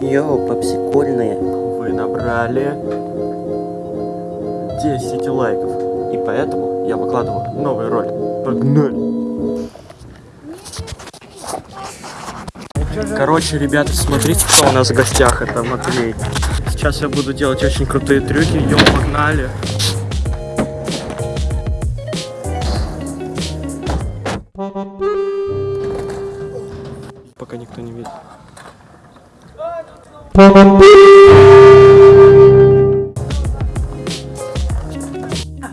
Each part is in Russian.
Йоу, попсикольные. Вы набрали 10 лайков. И поэтому я выкладываю новый ролик. Погнали! Короче, ребята, смотрите, кто у нас в гостях. Это Матвей. Сейчас я буду делать очень крутые трюки. Йоу, погнали!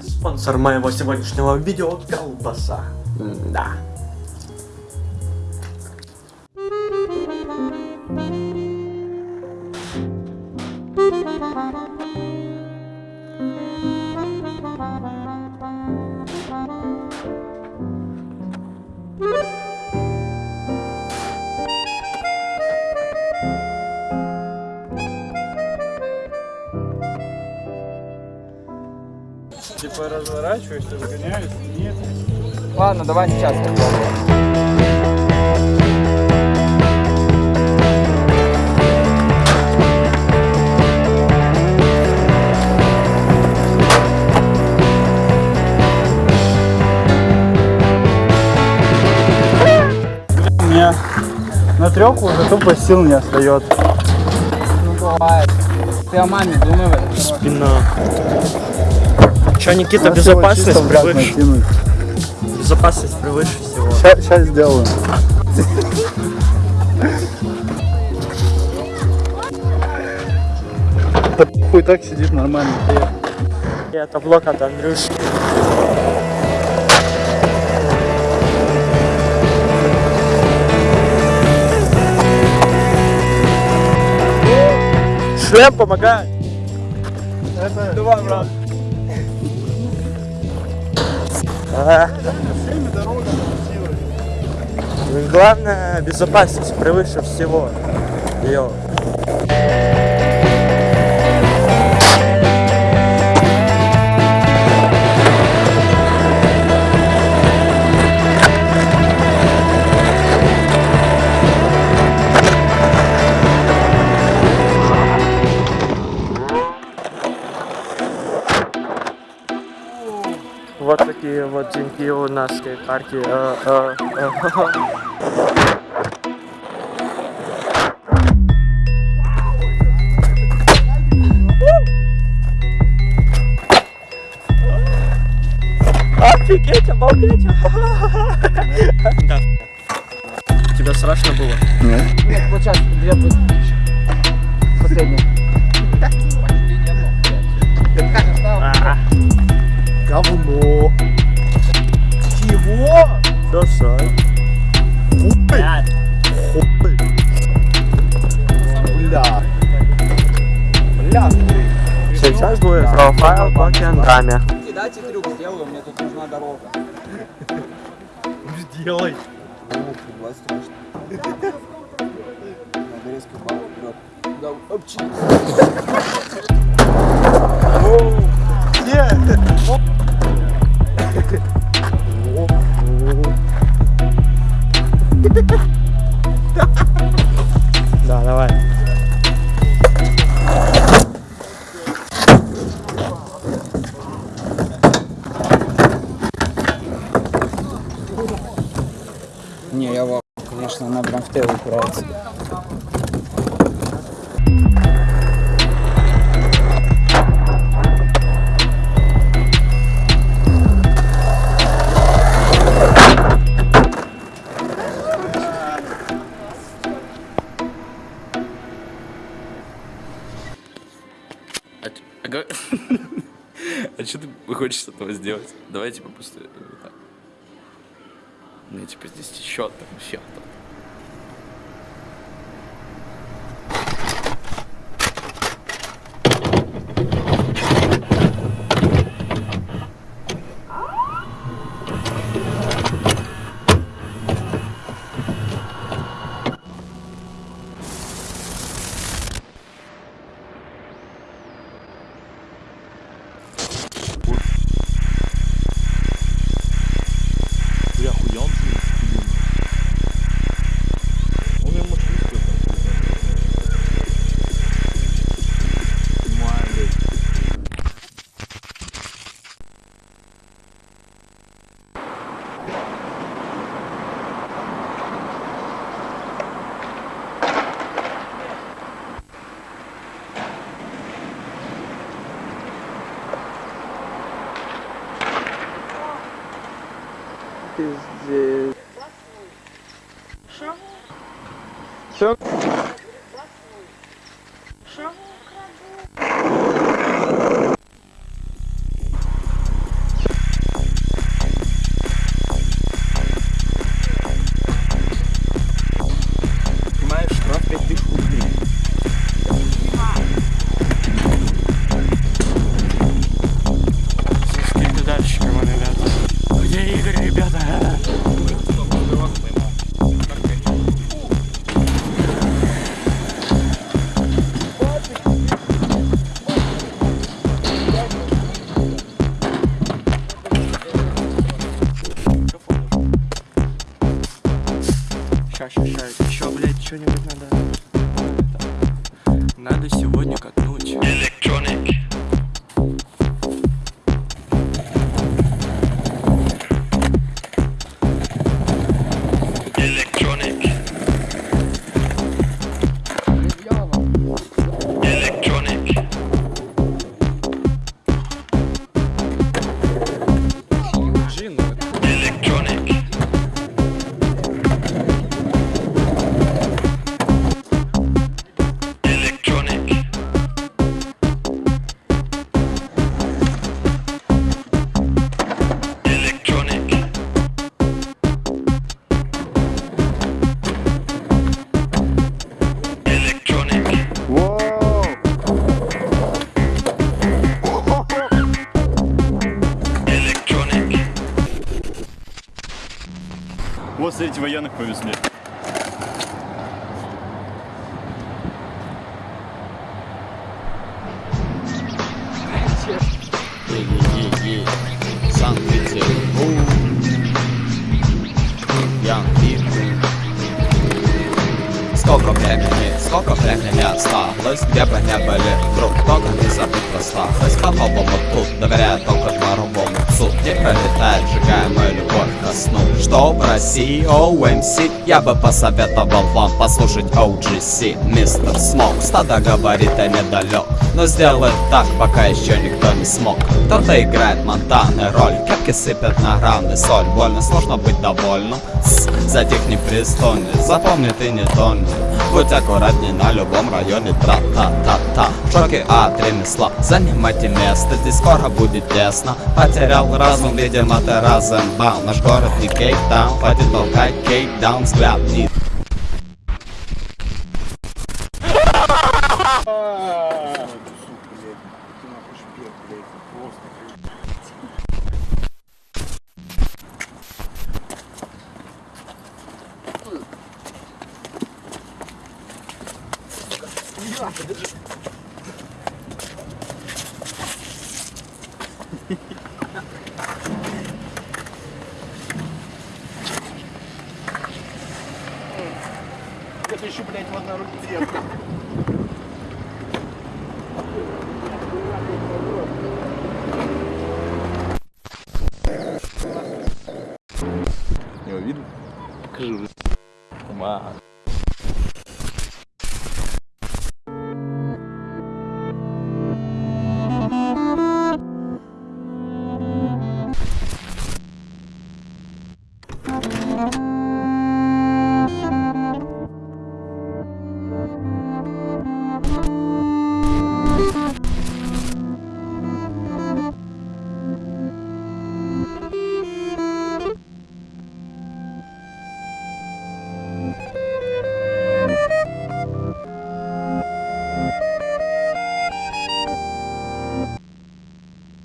Спонсор моего сегодняшнего видео колбаса. Да. Типа разворачиваешься, разгоняешься, нет. Ладно, давай сейчас. У меня на треху уже тупо сил не остается. Ну бывает. Ты о маме думай в. Спина. Че, Никита, безопасность превыше, безопасность превыше всего. Сейчас сделаю. Да хуй так сидит нормально. Это блок от Андрюши. Шлем помогает. Это Давай, брат. Главное, безопасность превыше всего. Йо. Деньги у нас скейт-парке. Э, э, э. Офигеть, обалдеть! Да. Тебе страшно было? Нет. Нет, вот сейчас две будет. Последняя. Говно. Чего? Досай. Хуй. Хуй. Бля. Бля. Сейчас будет профайл по кентами. Дайте трюк сделаю, мне тут нужна дорога. Сделай. Бывает страшно. Надо резко балл вперед. Да, опчи. Нет. Не, я в конечно, она прям в тело упирается. А, а а что ты хочешь с этого сделать? Давай типа так. Мне типа здесь счет там, счет там. Пиздец. Все? Понимаешь, повезли. Санкт-Петербург. Ян Пикун. Сколько времени, сколько времени осталось Где бы не были вдруг Только не забыть рассталось По-новому тут доверяю только дворовому псу Не пролетает, мою любовь ко сну Что в России OMC Я бы посоветовал вам послушать OGC Мистер Смок Стада говорит, я недалек Но сделать так, пока еще никто не смог Кто-то играет монтаны роль Кепки сыпят на граны соль Больно сложно быть довольным Тс, Затих непристойный Запомни, ты не тонет Будь аккуратней на любом районе. Тра-та-та-та. Шоки от ремесла Занимайте место, здесь скоро будет тесно. Потерял разум, видимо ты разэмбал Наш город не кейптаун Пойди толкай кейкдаун Взгляд не Это еще, блядь, в одной руке